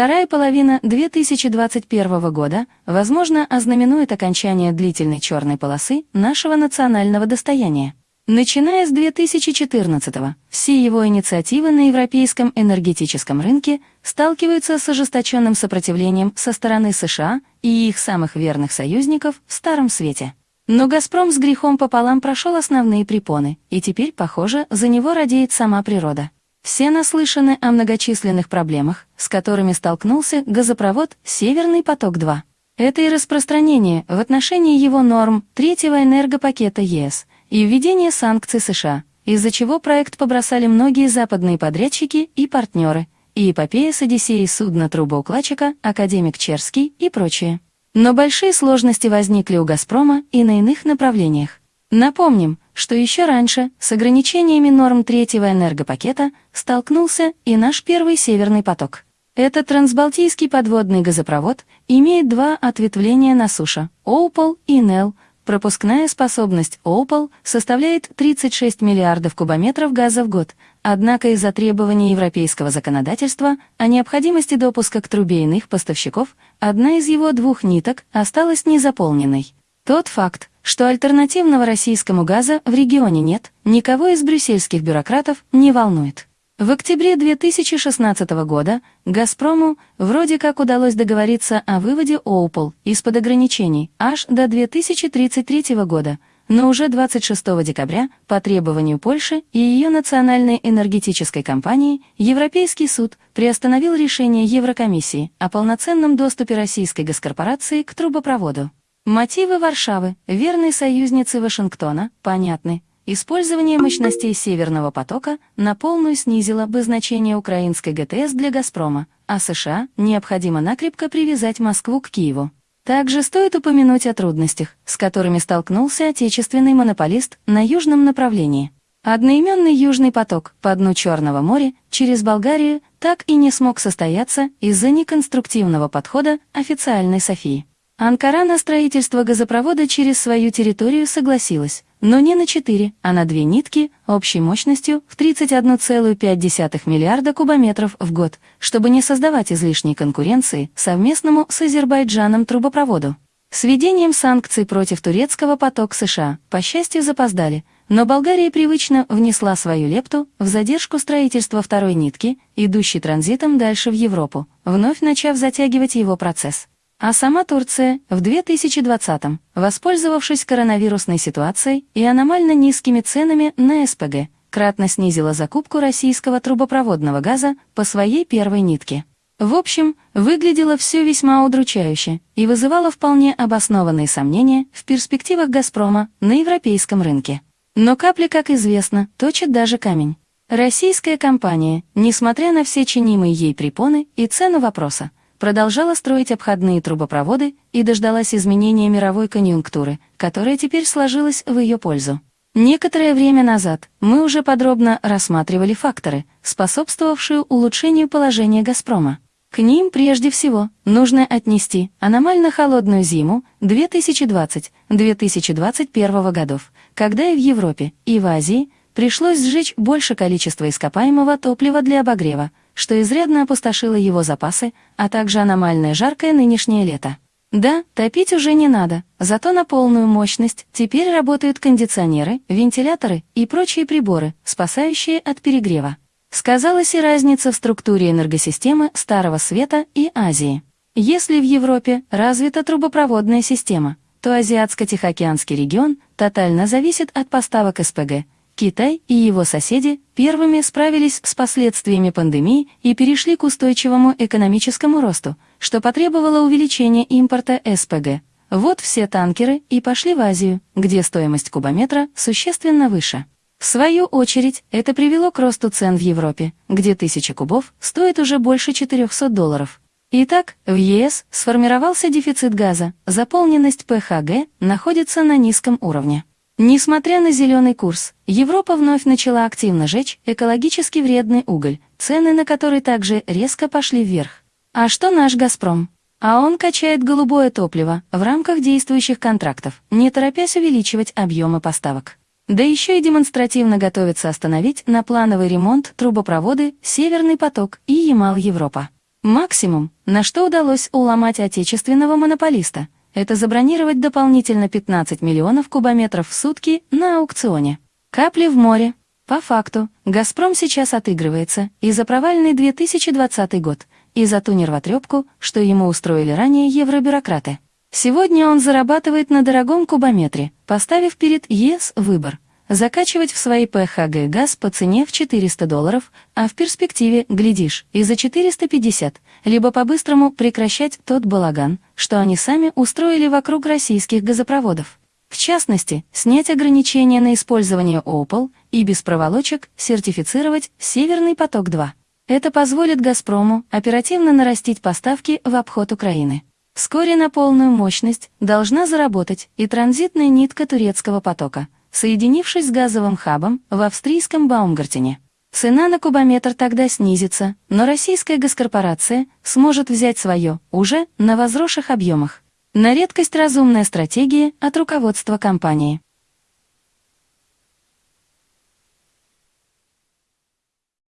Вторая половина 2021 года, возможно, ознаменует окончание длительной черной полосы нашего национального достояния. Начиная с 2014 все его инициативы на европейском энергетическом рынке сталкиваются с ожесточенным сопротивлением со стороны США и их самых верных союзников в Старом Свете. Но «Газпром» с грехом пополам прошел основные препоны, и теперь, похоже, за него радеет сама природа. Все наслышаны о многочисленных проблемах, с которыми столкнулся газопровод «Северный поток-2». Это и распространение в отношении его норм третьего энергопакета ЕС и введение санкций США, из-за чего проект побросали многие западные подрядчики и партнеры, и эпопея с Одиссеей судна трубоукладчика, академик Черский и прочее. Но большие сложности возникли у «Газпрома» и на иных направлениях. Напомним, что еще раньше с ограничениями норм третьего энергопакета столкнулся и наш первый «Северный поток». Этот трансбалтийский подводный газопровод имеет два ответвления на суше – Оупол и Нел. Пропускная способность Оупол составляет 36 миллиардов кубометров газа в год, однако из-за требований европейского законодательства о необходимости допуска к трубе иных поставщиков, одна из его двух ниток осталась незаполненной. Тот факт, что альтернативного российскому газа в регионе нет, никого из брюссельских бюрократов не волнует. В октябре 2016 года «Газпрому» вроде как удалось договориться о выводе «Оупол» из-под ограничений аж до 2033 года, но уже 26 декабря по требованию Польши и ее национальной энергетической компании Европейский суд приостановил решение Еврокомиссии о полноценном доступе российской госкорпорации к трубопроводу. Мотивы Варшавы, верной союзницы Вашингтона, понятны. Использование мощностей Северного потока на полную снизило бы значение украинской ГТС для «Газпрома», а США необходимо накрепко привязать Москву к Киеву. Также стоит упомянуть о трудностях, с которыми столкнулся отечественный монополист на южном направлении. Одноименный Южный поток по дну Черного моря через Болгарию так и не смог состояться из-за неконструктивного подхода официальной Софии. Анкара на строительство газопровода через свою территорию согласилась, но не на 4, а на две нитки общей мощностью в 31,5 миллиарда кубометров в год, чтобы не создавать излишней конкуренции совместному с Азербайджаном трубопроводу. С введением санкций против турецкого поток США, по счастью, запоздали, но Болгария привычно внесла свою лепту в задержку строительства второй нитки, идущей транзитом дальше в Европу, вновь начав затягивать его процесс. А сама Турция в 2020-м, воспользовавшись коронавирусной ситуацией и аномально низкими ценами на СПГ, кратно снизила закупку российского трубопроводного газа по своей первой нитке. В общем, выглядело все весьма удручающе и вызывало вполне обоснованные сомнения в перспективах «Газпрома» на европейском рынке. Но капли, как известно, точит даже камень. Российская компания, несмотря на все чинимые ей препоны и цену вопроса, продолжала строить обходные трубопроводы и дождалась изменения мировой конъюнктуры, которая теперь сложилась в ее пользу. Некоторое время назад мы уже подробно рассматривали факторы, способствовавшие улучшению положения «Газпрома». К ним прежде всего нужно отнести аномально холодную зиму 2020-2021 годов, когда и в Европе, и в Азии пришлось сжечь больше количества ископаемого топлива для обогрева, что изрядно опустошило его запасы, а также аномальное жаркое нынешнее лето. Да, топить уже не надо, зато на полную мощность теперь работают кондиционеры, вентиляторы и прочие приборы, спасающие от перегрева. Сказалась и разница в структуре энергосистемы Старого Света и Азии. Если в Европе развита трубопроводная система, то Азиатско-Тихоокеанский регион тотально зависит от поставок СПГ, Китай и его соседи первыми справились с последствиями пандемии и перешли к устойчивому экономическому росту, что потребовало увеличения импорта СПГ. Вот все танкеры и пошли в Азию, где стоимость кубометра существенно выше. В свою очередь, это привело к росту цен в Европе, где тысяча кубов стоит уже больше 400 долларов. Итак, в ЕС сформировался дефицит газа, заполненность ПХГ находится на низком уровне. Несмотря на зеленый курс, Европа вновь начала активно жечь экологически вредный уголь, цены на который также резко пошли вверх. А что наш «Газпром»? А он качает голубое топливо в рамках действующих контрактов, не торопясь увеличивать объемы поставок. Да еще и демонстративно готовится остановить на плановый ремонт трубопроводы «Северный поток» и «Ямал-Европа». Максимум, на что удалось уломать отечественного монополиста, это забронировать дополнительно 15 миллионов кубометров в сутки на аукционе. Капли в море. По факту, «Газпром» сейчас отыгрывается и за провальный 2020 год, и за ту нервотрепку, что ему устроили ранее евробюрократы. Сегодня он зарабатывает на дорогом кубометре, поставив перед ЕС выбор – закачивать в свои ПХГ газ по цене в 400 долларов, а в перспективе, глядишь, и за 450, либо по-быстрому прекращать тот балаган, что они сами устроили вокруг российских газопроводов. В частности, снять ограничения на использование ОПАЛ и без проволочек сертифицировать «Северный поток-2». Это позволит «Газпрому» оперативно нарастить поставки в обход Украины. Вскоре на полную мощность должна заработать и транзитная нитка турецкого потока, соединившись с газовым хабом в австрийском Баумгартене. Цена на кубометр тогда снизится, но российская госкорпорация сможет взять свое уже на возросших объемах. На редкость разумная стратегия от руководства компании.